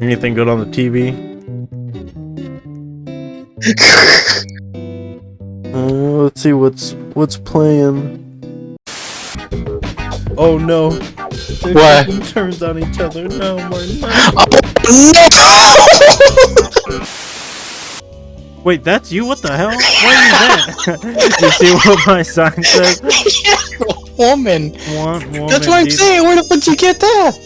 Anything good on the TV? uh, let's see what's what's playing. Oh no! They're What? turns on each other. No, Martin. no. Wait, that's you? What the hell? Why are you that? you see what my sign says? woman. One, woman, That's what I'm saying. Where the fuck did you get that?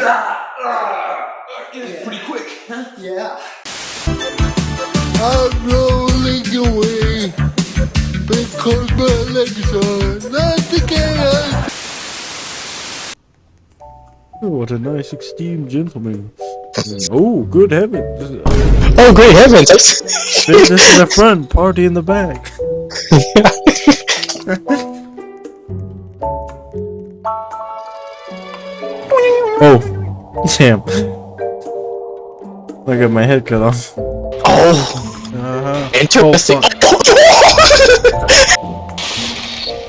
Ah, ah, pretty quick, huh? Yeah. I'm rolling away because my legs are not together. Oh, what a nice esteemed gentleman. Oh, good heavens. Oh, great heavens! Business in the front, party in the back. Oh, damn. I got my head cut off. oh, Uh-huh. interesting.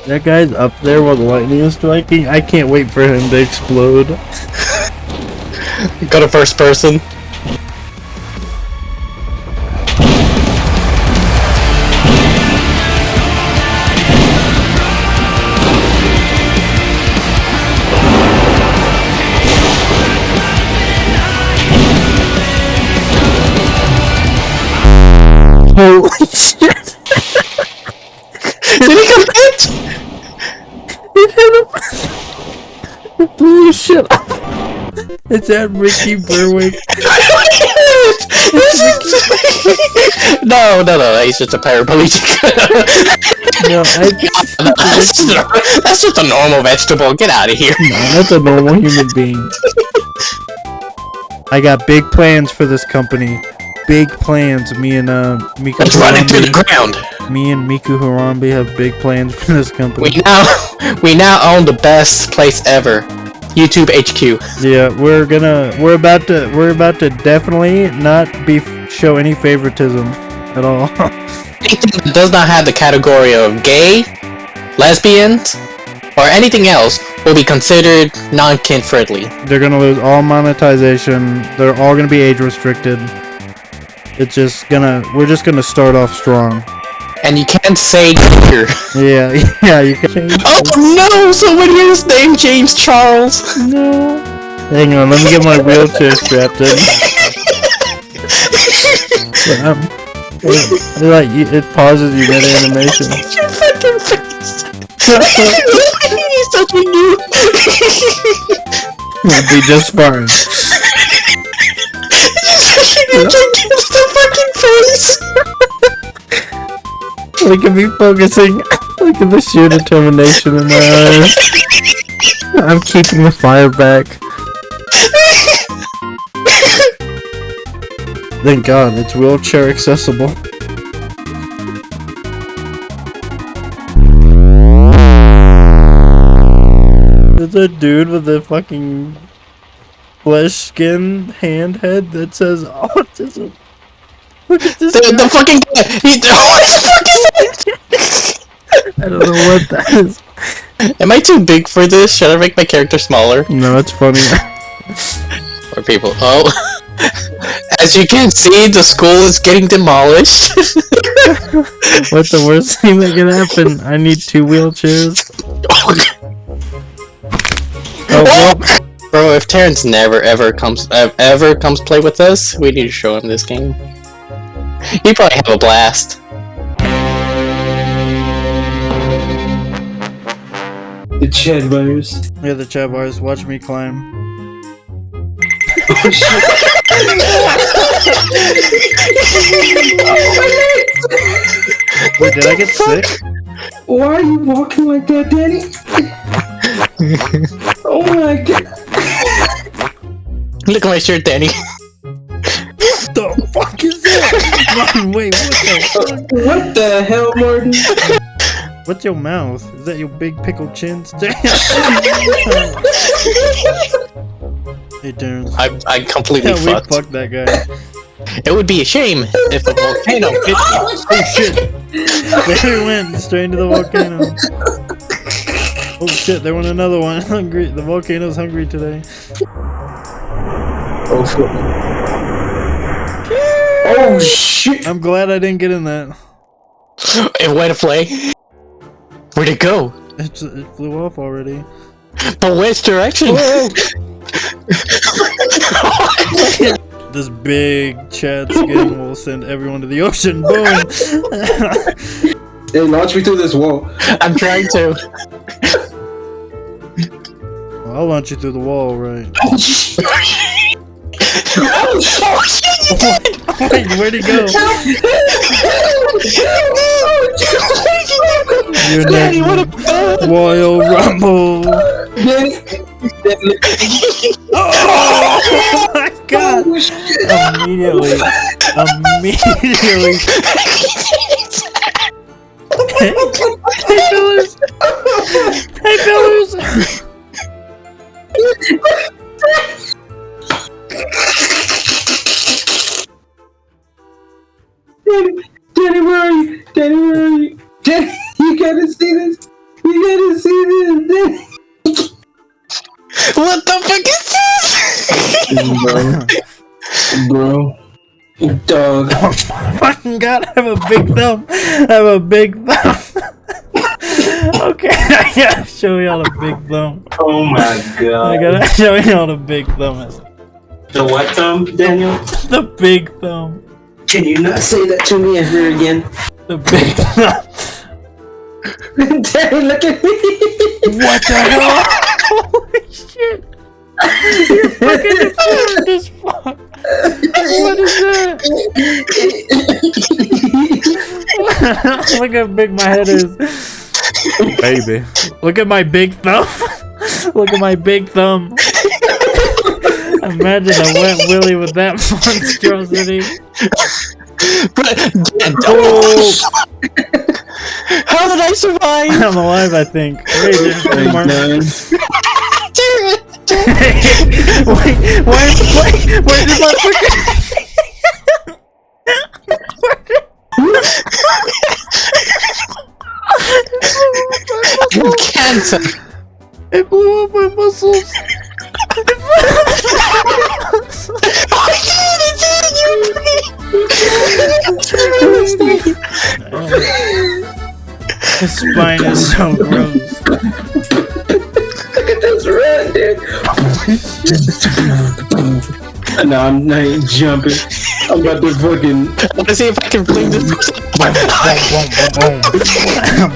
That guy's up there while the lightning is striking. I can't wait for him to explode. Go to first person. Holy shit! Did he come hit? It hit him! It blew his shit up! It's that Ricky Berwick. no, no, no, he's just a paraplegic. No, I, that's, just a, that's just a normal vegetable. Get out of here. No, that's a normal human being. I got big plans for this company. Big plans. Me and uh, Miku Let's run into the ground. Me and Miku Harambe have big plans for this company. We now, we now own the best place ever. YouTube HQ. Yeah, we're gonna we're about to we're about to definitely not be show any favoritism at all. Anything that does not have the category of gay, lesbians, or anything else will be considered non-kin friendly. They're gonna lose all monetization. They're all gonna be age restricted. It's just gonna we're just gonna start off strong. And you can't say here. Yeah, yeah, you can. Oh no! Someone here is named James Charles. No. Hang on, let me get my wheelchair strapped in. um, it, like it pauses you mid animation. Your fucking face. He's touching you. It'll be just fine. Face. Look at me focusing. Look at the sheer determination in my eyes. I'm keeping the fire back. Thank God, it's wheelchair accessible. There's a dude with a fucking flesh skin hand head that says autism. Look at this The, guy. the fucking guy. He, what the fuck is I don't know what that is. Am I too big for this? Should I make my character smaller? No, it's funny. Or people? Oh. As you can see, the school is getting demolished. What's the worst thing that can happen? I need two wheelchairs. Oh, oh, well, Bro, if Terrence never ever comes ever comes play with us, we need to show him this game. He probably have a blast. The Chad virus. yeah, the chat bars. Watch me climb. oh shit! Wait, did I get sick? Why are you walking like that, Danny? oh my god. Look at my shirt, Danny. That? Wait, what the fuck? What the hell, Martin? What's your mouth? Is that your big pickled chin? hey, Terrence. I I completely Yeah, we fucked. fucked that guy. It would be a shame if a volcano oh, hit me. Oh shit! There he went, straight into the volcano. Oh shit, there went another one. Hungry. The volcano's hungry today. Oh, shit. oh shit! I'm glad I didn't get in that. It went to play. Where'd it go? It, it flew off already. But which direction? This big Chad skin will send everyone to the ocean. Boom! Hey, launch me through this wall. I'm trying to. Well, I'll launch you through the wall, right? Oh shit! Wait, where'd he go? You're what a. Royal Rumble! Oh my god! Immediately. Immediately. hey, fellas! Hey, fellas! Danny, Danny, where are you? Danny, where are you? Danny, you gotta see this. You gotta see this. Danny. What the fuck is this? Bro. Dog. Fucking god, I have a big thumb. I have a big thumb. okay, I gotta show y'all the big thumb. Oh my god. I gotta show y'all the big thumb. Is. The what thumb, Daniel? The big thumb. Can you not say that to me ever again? The big thumb. Danny, look at me. What the hell? Holy shit! You're fucking deformed as fuck. What is that? Look how big my head is. Baby. Look at my big thumb. Look at my big thumb. Imagine a wet willy with that monstrosity. Oh, How did I survive? I'm alive, I think. Wait, there's one more. None. wait, why, why, where did my. I have cancer. It blew up my muscles. His spine is so gross. Look at this run, dude. no, I'm not jumping. I'm about to fucking. Let's see if I can fling this person.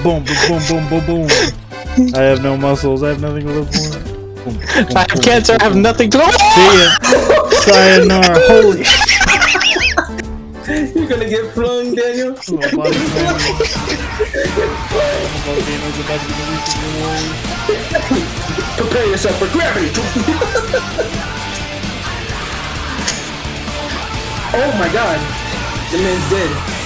boom, boom, boom, boom, boom, boom, boom. boom. I have no muscles. I have nothing to live for. Boom, boom, I have cancer. I have nothing to See ya. Sayonara. Holy You're gonna get flung, Daniel. Oh, Little body slam. Volcano's about to be released in the world. Prepare yourself for gravity. oh my god. The man's dead.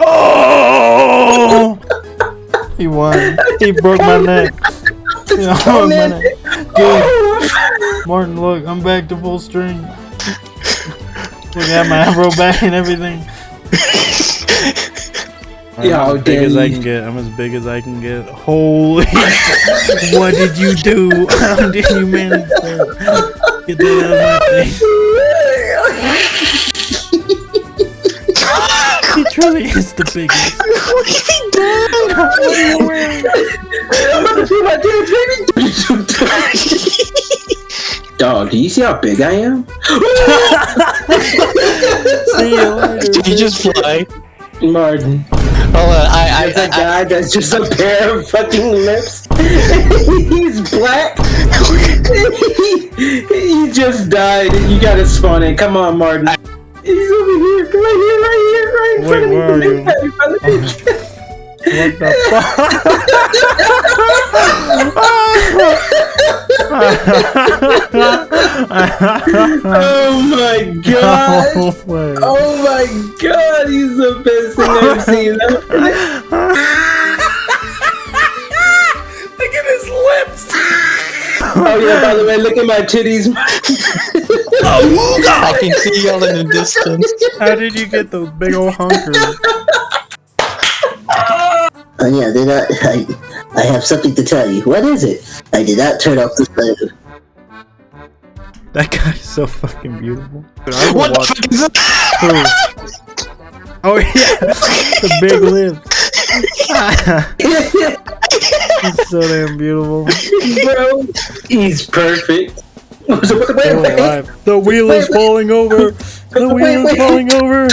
Oh! He won. He broke my neck. He broke my neck. Dude, Martin, look, I'm back to full strength. Look, I have my afro back and everything. Yo, I'm as big as I can get. I'm as big as I can get. Holy! what did you do? How did you manage that? Get that out of my face. He truly is the biggest. What are you wearing? Dog, do you see how big I am? See you later. Did you just fly? Martin. Hold uh, on. I, There's a I, I, guy that's just a pair of fucking lips. He's black. he just died. You gotta spawn in. Come on, Martin. He's over here. Come right here, right here, right in Wait, front of where are me. you? Right in front of me. What the fuck? Oh my god. Oh no way. Oh my god, he's the best thing I've seen. Look at his lips. oh yeah, by the way, look at my titties. Oh, I can see y'all in the distance. How did you get those big old honkers? Oh yeah, did I, I I have something to tell you. What is it? I did not turn off the stove. That guy's so fucking beautiful. Dude, I will What the fuck is that? Oh yeah, the big lips. He's so damn beautiful. Bro, he's perfect. The wheel is falling over. The wheel is falling over.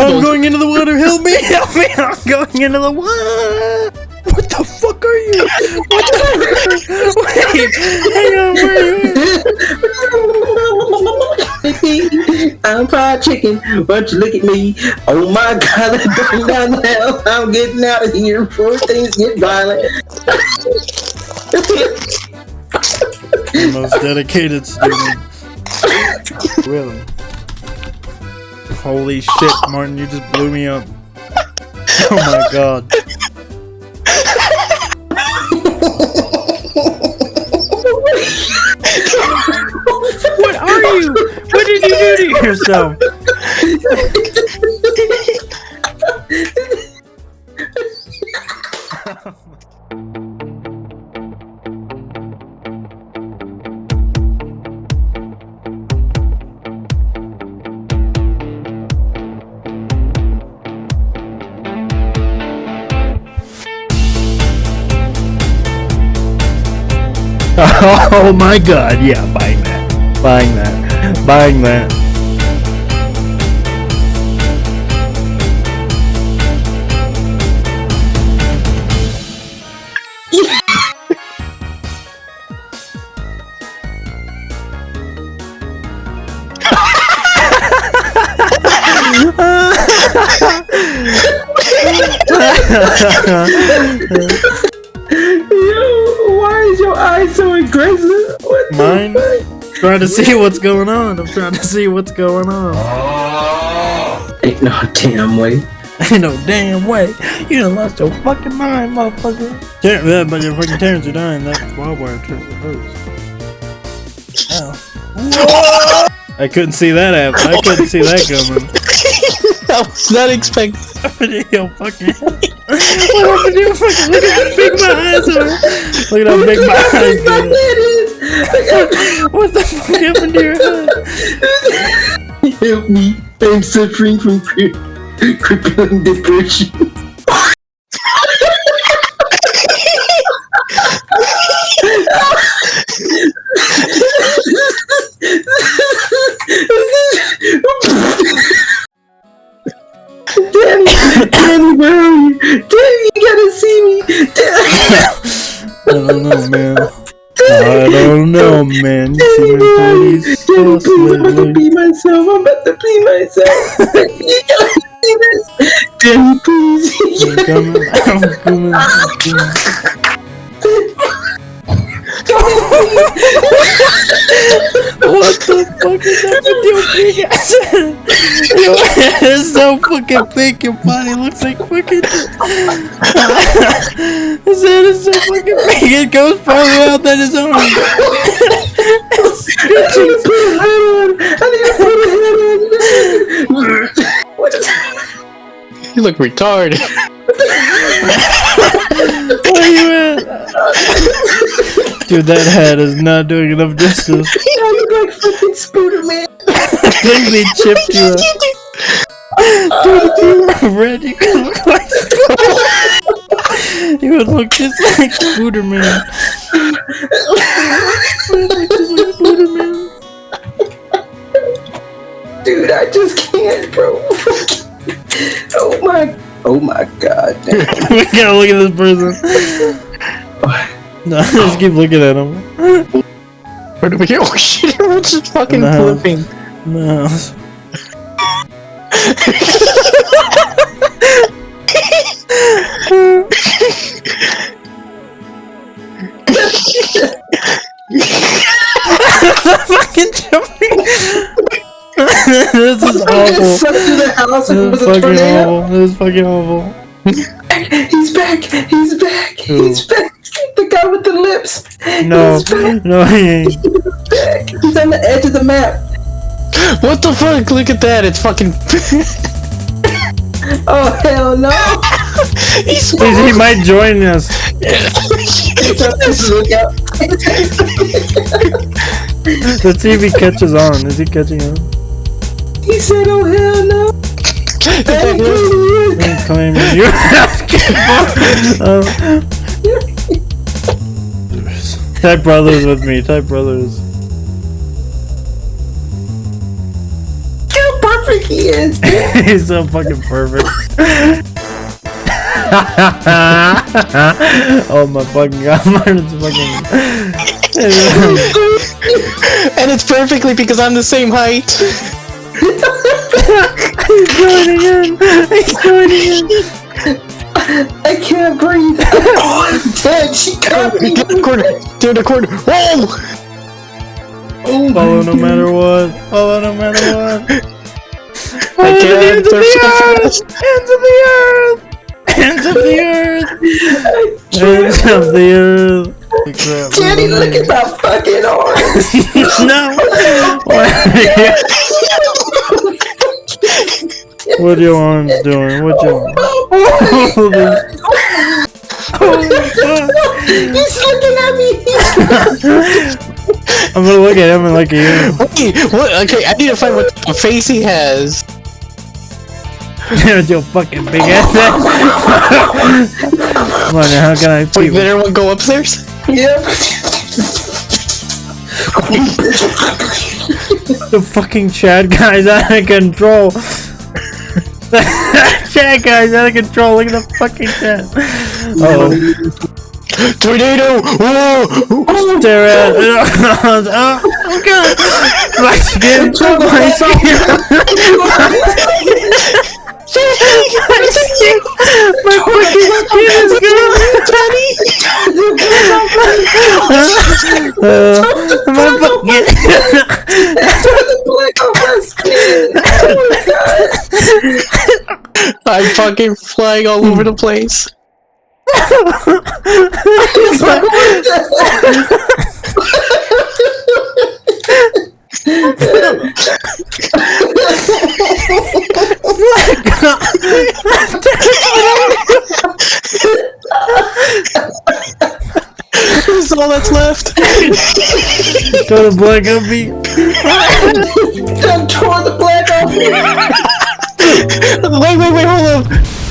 I'm going into the water. Help me! Help me! I'm going into the water. What the fuck are you? What the fuck? Wait, hang on. Where are you? I'm fried chicken. Don't you look at me? Oh my god, I'm down the hell. I'm getting out of here before things get violent. Most dedicated student. Really? Holy shit, Martin! You just blew me up. Oh my god. What are you? What did you do to yourself? Oh my god, yeah, buying that. Buying that. Buying that. What the trying to see what's going on. I'm trying to see what's going on. Ain't no damn way. Ain't no damn way. You done lost your fucking mind, motherfucker. Ter- yeah, but your fucking Terrence are dying. That wild wire turned reverse. Ow. I couldn't see that happen. I couldn't see that coming. I was not expecting. Yo, fucking. what happened to your fucking? Look at how big my eyes are. Look at how big my eyes are. What the fuck happened to your head? Help me. I'm suffering from cri- crippling depression. Danny, Danny, where are you? Danny, you gotta see me. Danny, I don't know, man. Don't know, man. You see Danny, my where are you? body's Danny, so please, I'm about to pee myself. I'm about to pee myself. you gotta see this. Danny, please. You I'm coming. I'm coming. I'm coming. What the fuck is up with your big ass? Your head is so fucking big, your body looks like fucking. his head is so fucking big, it goes farther out than his arm. It's stretching. What is You look retarded. Where you at? Dude, that head is not doing enough justice. I look like fucking Spooder Man. I think they chipped you up. Dude, if you were red, you could look like You would look just like Spooder Man. You would look just like Spooder Man. Dude, I just can't, bro. oh my, oh my god. we gotta look at this person. No, just keep looking at him. Where do we go? Oh shit, we're just fucking No. flipping. No. fucking jumping. this is I awful. just sucked through the house and it This was is a tornado. awful. This is fucking awful. He's back. He's back. Who? He's back. The guy guy with the lips. No, no, he ain't. He's on the edge of the map. What the fuck? Look at that. It's fucking. Oh hell no! He's he might join us. Let's see if he catches on. Is he catching on? He said, "Oh hell no!" Thank you. He's claiming you. Type brothers with me. Type brothers. How perfect he is. He's so fucking perfect. oh my fucking god, is fucking. and it's perfectly because I'm the same height. He's joining in. He's joining in. I can't breathe. Oh, I'm dead. She got me. Get in the corner. Get in the corner. Whoa! Oh Follow no God. matter what. Follow no matter what. I Hands can't. of They're so the earth. fast. Hands of the earth. Hands of the earth. Hands of the earth. Holy crap. Look at my fucking arms. no. what are your arms doing? What your Holy He's looking at me. I'm gonna look at him and look at you. Wait, what? Okay, I need to find what type of face he has. With your fucking big ass. Come on, now, how can I Wait, see? did everyone go upstairs? Yep. The fucking Chad guy's out of control. Chad guy's out of control. Look at the fucking Chad. Oh, Tornado! Whoa! stare at. Oh, oh god. My skin. My skin. My skin. My fucking skin is gone. Uh, my fucking. the black on my skin. Oh I'm fucking flying all over the place. This is all that's left. Go to Black and beat. Done tore the black off me. Wait, wait, wait, hold up. Thank